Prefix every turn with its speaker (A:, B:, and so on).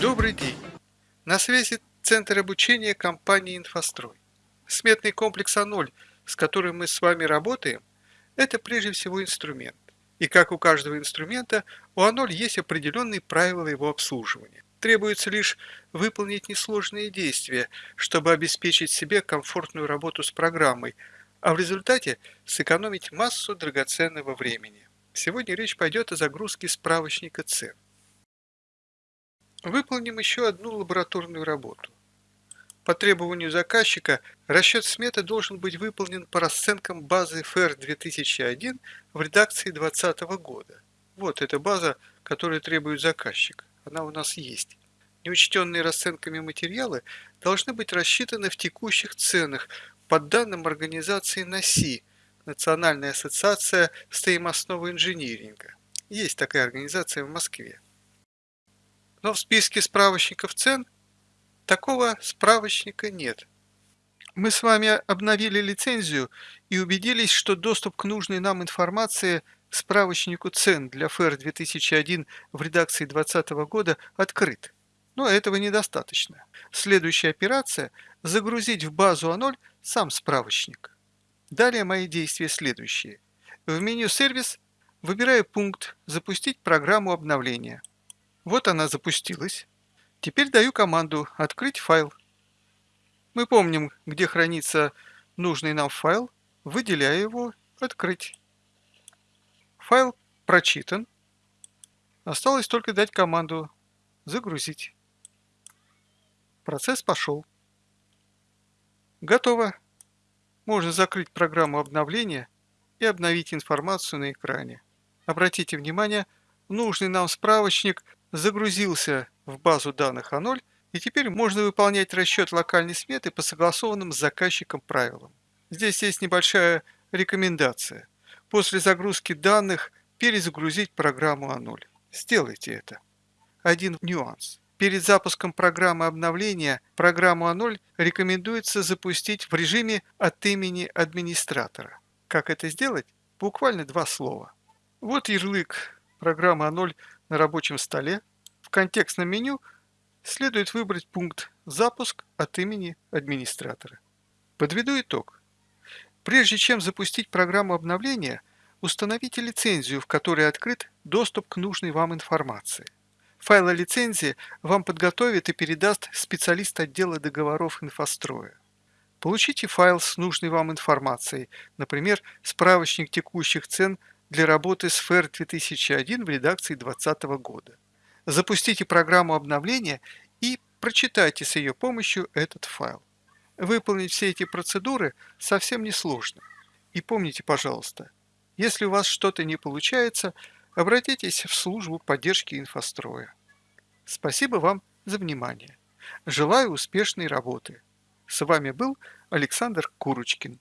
A: Добрый день! На связи Центр обучения компании «Инфострой». Сметный комплекс А0, с которым мы с вами работаем, это прежде всего инструмент. И как у каждого инструмента, у А0 есть определенные правила его обслуживания. Требуется лишь выполнить несложные действия, чтобы обеспечить себе комфортную работу с программой, а в результате сэкономить массу драгоценного времени. Сегодня речь пойдет о загрузке справочника цен. Выполним еще одну лабораторную работу. По требованию заказчика расчет сметы должен быть выполнен по расценкам базы ФР 2001 в редакции 2020 года. Вот эта база, которую требует заказчик. Она у нас есть. Неучтенные расценками материалы должны быть рассчитаны в текущих ценах по данным организации НАСИ, Национальная ассоциация стоимостного инжиниринга. Есть такая организация в Москве. Но в списке справочников цен такого справочника нет. Мы с вами обновили лицензию и убедились, что доступ к нужной нам информации справочнику цен для ФР 2001 в редакции 2020 года открыт. Но этого недостаточно. Следующая операция – загрузить в базу А0 сам справочник. Далее мои действия следующие. В меню «Сервис» выбираю пункт «Запустить программу обновления». Вот она запустилась. Теперь даю команду «Открыть файл». Мы помним, где хранится нужный нам файл, выделяю его «Открыть». Файл прочитан. Осталось только дать команду «Загрузить». Процесс пошел. Готово. Можно закрыть программу обновления и обновить информацию на экране. Обратите внимание, нужный нам справочник загрузился в базу данных А0, и теперь можно выполнять расчет локальной сметы по согласованным с заказчиком правилам. Здесь есть небольшая рекомендация. После загрузки данных перезагрузить программу А0. Сделайте это. Один нюанс. Перед запуском программы обновления программу А0 рекомендуется запустить в режиме от имени администратора. Как это сделать? Буквально два слова. Вот ярлык программы А0 на рабочем столе, в контекстном меню следует выбрать пункт «Запуск от имени администратора». Подведу итог. Прежде чем запустить программу обновления, установите лицензию, в которой открыт доступ к нужной вам информации. Файлы лицензии вам подготовит и передаст специалист отдела договоров инфостроя. Получите файл с нужной вам информацией, например, справочник текущих цен для работы с FAIR 2001 в редакции 2020 года. Запустите программу обновления и прочитайте с ее помощью этот файл. Выполнить все эти процедуры совсем несложно. И помните, пожалуйста, если у вас что-то не получается, обратитесь в службу поддержки инфостроя. Спасибо вам за внимание. Желаю успешной работы. С вами был Александр Курочкин.